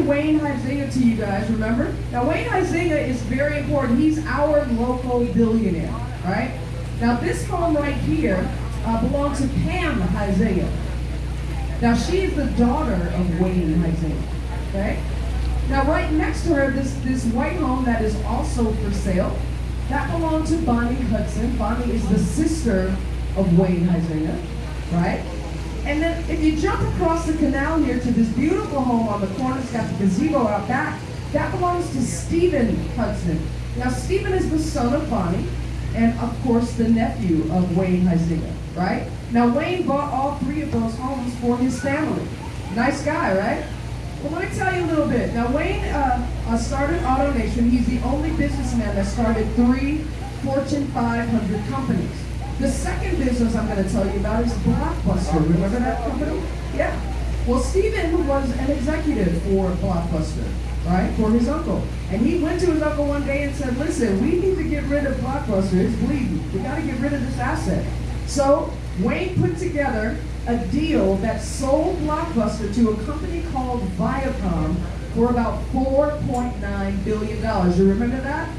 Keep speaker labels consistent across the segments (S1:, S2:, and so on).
S1: Wayne Huizenga to you guys, remember? Now, Wayne Huizenga is very important. He's our local billionaire, right? Now, this home right here uh, belongs to Pam Huizenga. Now, she is the daughter of Wayne Huizenga, okay? Now, right next to her, this, this white home that is also for sale, that belongs to Bonnie Hudson. Bonnie is the sister of Wayne Huizenga, right? And then if you jump across the canal here to this beautiful home on the corner, it's got the gazebo out back, that belongs to Stephen Hudson. Now, Stephen is the son of Bonnie, and of course, the nephew of Wayne Huizenga, right? Now, Wayne bought all three of those homes for his family. Nice guy, right? Well, let me tell you a little bit. Now, Wayne uh, uh, started AutoNation. He's the only businessman that started three Fortune 500 companies. The second business I'm going to tell you about is Blockbuster. Oh, remember that company? Yeah. Well, Stephen was an executive for Blockbuster, right, for his uncle. And he went to his uncle one day and said, listen, we need to get rid of Blockbuster. It's bleeding. We got to get rid of this asset. So Wayne put together a deal that sold Blockbuster to a company called Viacom for about $4.9 billion. You remember that?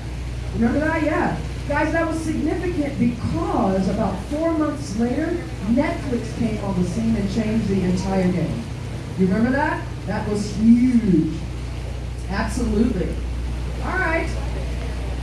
S1: Remember that? Yeah. Guys, that was significant because about four months later, Netflix came on the scene and changed the entire game. You remember that? That was huge. Absolutely. All right.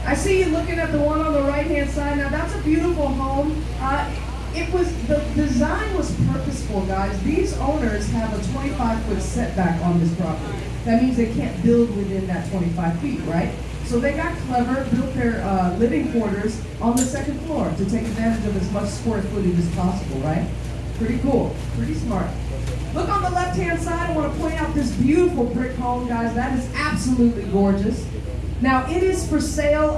S1: I see you looking at the one on the right-hand side. Now, that's a beautiful home. Uh, it was the design was purposeful, guys. These owners have a 25 foot setback on this property. That means they can't build within that 25 feet, right? So they got clever, built their uh, living quarters on the second floor to take advantage of as much square footage as possible, right? Pretty cool, pretty smart. Look on the left-hand side, I want to point out this beautiful brick home, guys. That is absolutely gorgeous. Now, it is for sale